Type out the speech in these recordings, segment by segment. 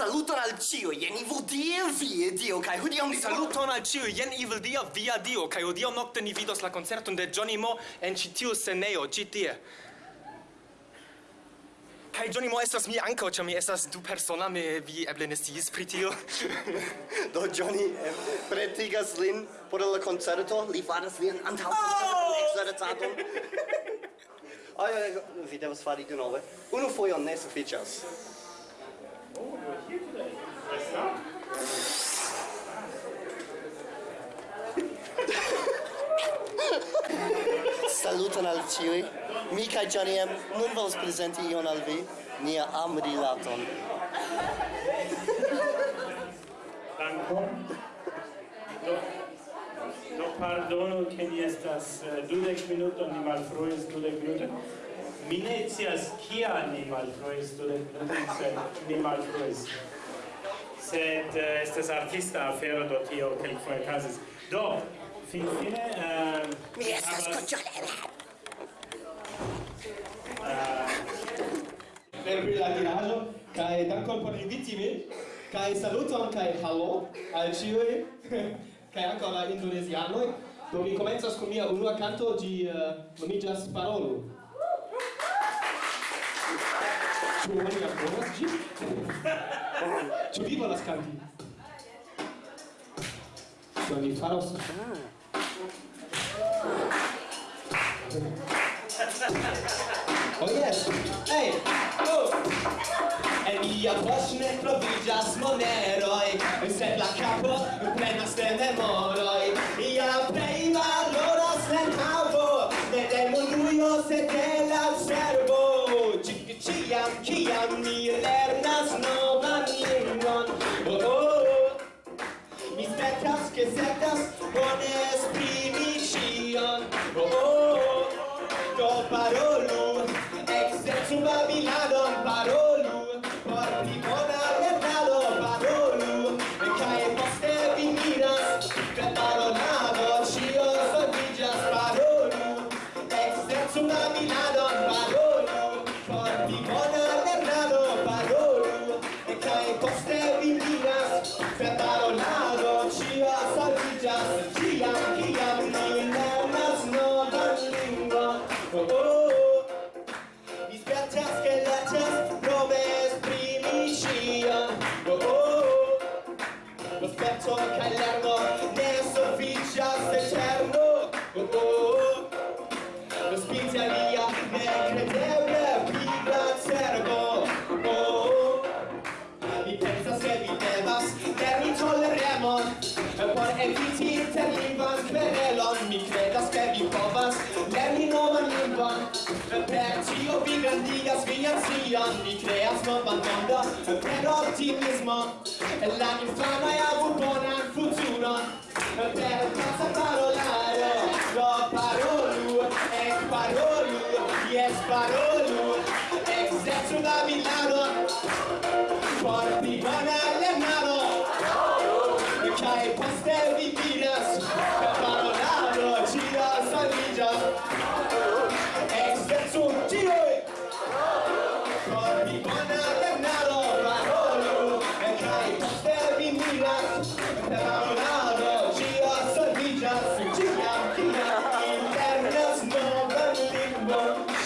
Saluton al cio, jen Evil die via dio, kai hodiaŭ ni saluton al ĉiuj, jen evil dia via dio, kai hodiaŭ nokte ni vidos la koncerton de Johnny Mo en ĉi tiu scenejo, ĉi tie. Kai Johnny Mo estas mi ankaŭ, ĉar mi estas du persona, mi vi eble ne sciis pri tio. Do Johnny eh, pretigas lin por la koncerto, li faras lian antaŭ oh! ekzercadon. Ai, vi devas fari denove. Unu fojon ne sufiĉas. Saluton al ciui. Mi kaj Johnny M. Nun volas prezenti ion al vi, nia amrilaton. Dankon. Do, do pardono, ke ni estas uh, dudek minuton, ni malfruis dudek minuton mi ne cias kia ni malfruisto ni malfruis. sed eh, uh, estes artista afero do tio kelkfoje casis. do finfine Uh, eh, mi estas havas... Eh, per pri la tiraĵo kaj dankon por inviti min kaj saluton kaj halo al ĉiuj kaj ankaŭ la indonezianoj do mi komencas kun mia unua kanto ĝi uh, nomiĝas Parolu Buone la povas ĝin? Ĉu vi volas kanti? Do ni faros. Oh yes! Hey! Oh! En mia poŝ ne troviĝas monero che cercas bone esprimi cion oh, oh, oh, oh, oh, fantasia mi creas novan mondon per ottimismo. La infama e avu bonan futuron per pazza parolaro do parolu ex parolu yes parolu exercu la milano. Por pli bona lernado kaj poste vi vidas parolaro gira saligas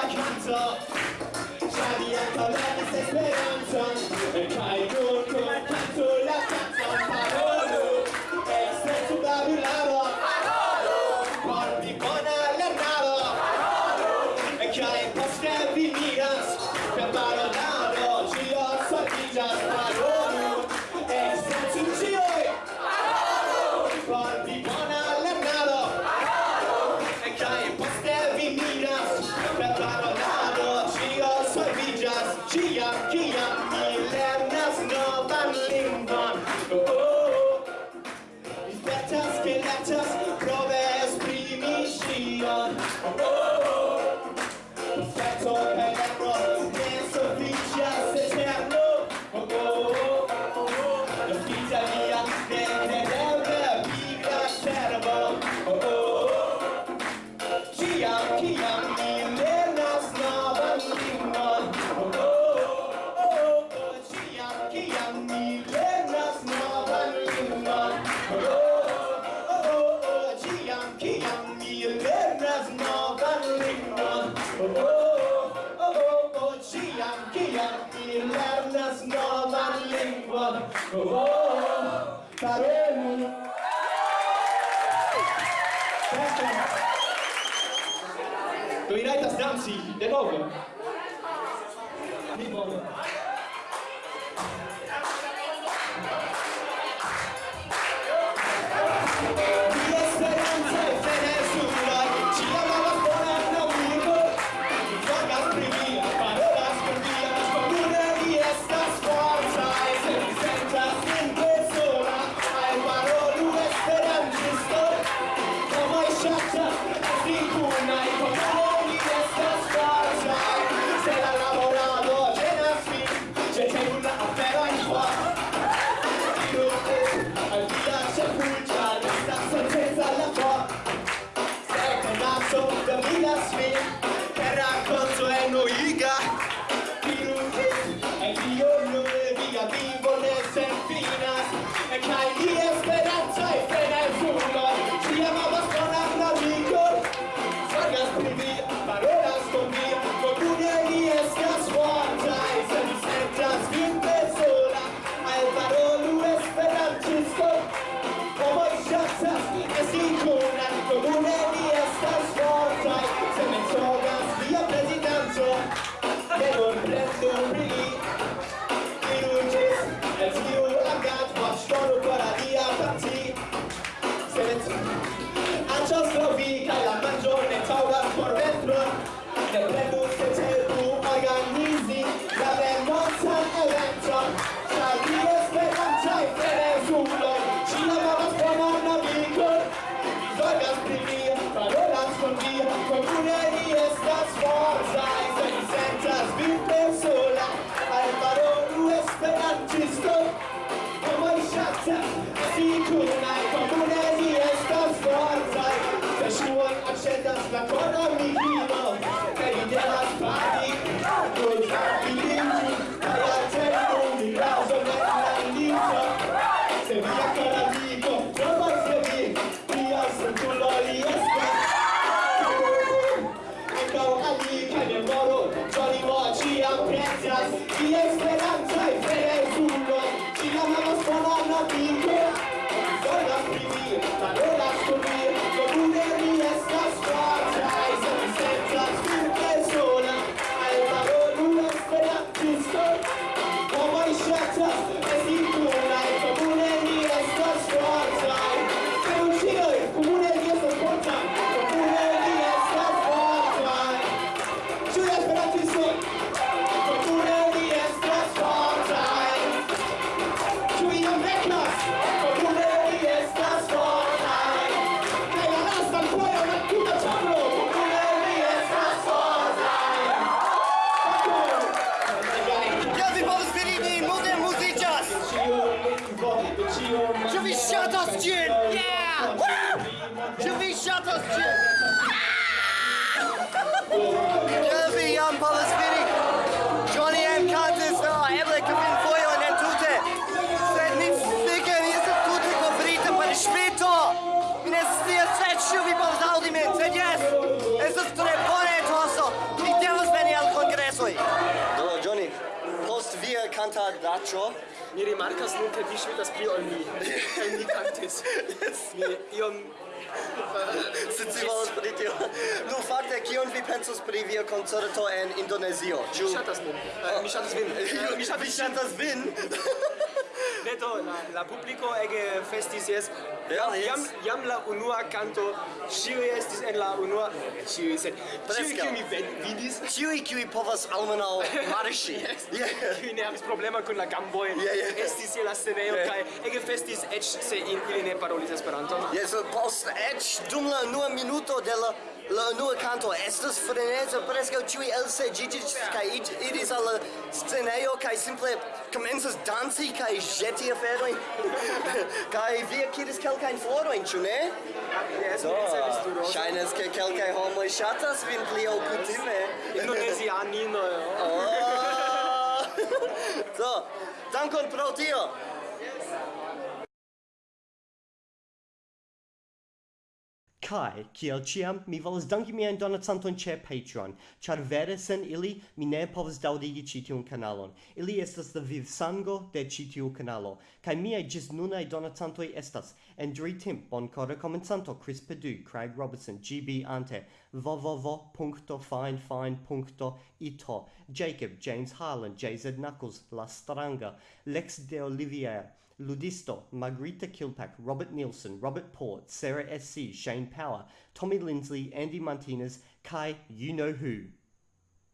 la canto, già di alta la stessa speranza Tia Kiam, kiam mi lernas novan lingvon. Oh, oh, oh, oh, oh kiam, kiam mi lernas novan oh, oh, oh, parolu. Iraitas danci, de novo. Mi bono ŝatas ĝin! Ĉe vi jam povas vidi, Johnny enkantis, oh, eble kvin fojojn entute, sed mi fike mi estas tute kovrita per ŝvito! Mi ne scias sed ĉu vi povas aŭdi min, sed jes, estas tre bone etoso, mi devas veni al kongresoj! Do, Johnny, post via cantadaĉo, Mi rimarkas nun, ke vi ŝvitas pli ol mi, kaj mi kantis. Mi iom Scivolas pri tio. Nu, fakte, kion vi pensus pri via koncerto en Indonezio? Mi ŝatas min. Mi ŝatas vin. Mi ŝatas vin? pleto la, la pubblico publico che festis yes. Ja, yes. jam, jam la unua canto, ciui estis en la unua, ciui sed, ciui kiu mi vidis. Ciui kiu povas almenau marschi. yes. yeah. Kiu ne havis problema kun la gamboi, yeah, yeah. estis je la scenejo, yeah. kai ege festis ec se in ili ne parolis Esperanton. Yes, post ec dum la unua minuto de la La unua canto estas freneza, preskaŭ ĉiuj elseĝiĝis kaj iris al la scenejo kaj simple komencas danci kaj ĵeti aferojn. kaj vi akiris kelkajn florojn, ĉu ne? Jes, do, ŝajnas ke kelkaj homoj ŝatas vin pli ol kutime. Indonezianino. Oh! do, dankon pro tio! Kai, kiel ciam, mi volas danki mian donacanton ce Patreon, char vere sen ili mi ne povas daudigi citiun kanalon. Ili estas la viv sango de citiu kanalo, kai miai gis nunai donacantoi estas Andrew Timp, Boncora Comensanto, Chris Perdue, Craig Robertson, GB Ante, www.finefine.ito Jacob, James Harlan, JZ Knuckles, La Stranga, Lex de Olivier, Ludisto, Margarita Kilpack, Robert Nielsen, Robert Port, Sarah S.C., Shane Power, Tommy Lindsley, Andy Martinez, Kai You Know Who.